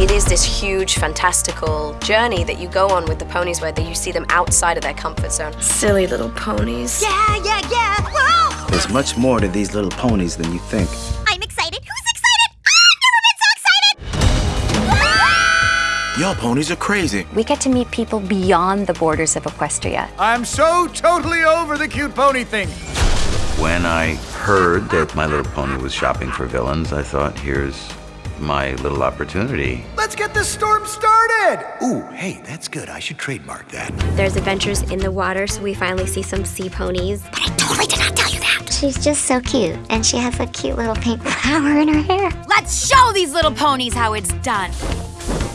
It is this huge, fantastical journey that you go on with the ponies where you see them outside of their comfort zone. Silly little ponies. Yeah, yeah, yeah. Whoa! There's much more to these little ponies than you think. Y'all ponies are crazy. We get to meet people beyond the borders of Equestria. I'm so totally over the cute pony thing. When I heard that My Little Pony was shopping for villains, I thought, here's my little opportunity. Let's get this storm started! Ooh, hey, that's good. I should trademark that. There's adventures in the water, so we finally see some sea ponies. But I totally did not tell you that. She's just so cute, and she has a cute little pink flower in her hair. Let's show these little ponies how it's done.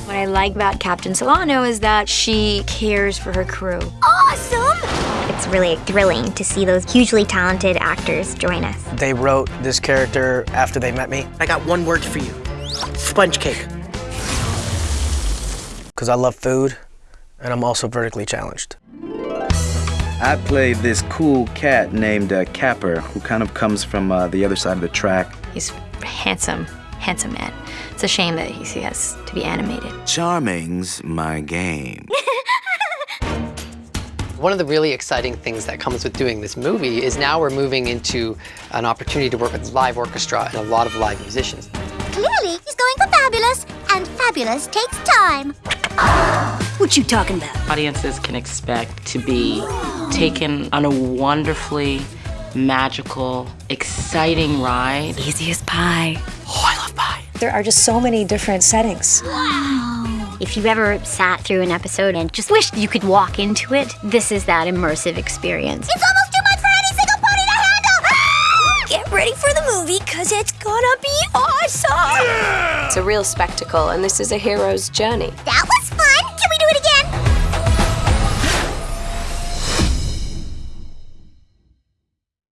What I like about Captain Celaeno is that she cares for her crew. Awesome! It's really thrilling to see those hugely talented actors join us. They wrote this character after they met me. I got one word for you. Sponge cake. Because I love food, and I'm also vertically challenged. I play this cool cat named uh, Capper, who kind of comes from uh, the other side of the track. He's handsome, handsome man. It's a shame that he has to be animated. Charming's my game. One of the really exciting things that comes with doing this movie is now we're moving into an opportunity to work with live orchestra and a lot of live musicians. Clearly, he's going for fabulous, and fabulous takes time. What you talking about? Audiences can expect to be taken on a wonderfully magical, exciting ride. Easy as pie. There are just so many different settings. Wow. If you've ever sat through an episode and just wished you could walk into it, this is that immersive experience. It's almost too much for any single pony to handle! Ah! Get ready for the movie, because it's gonna be awesome! It's a real spectacle, and this is a hero's journey. That was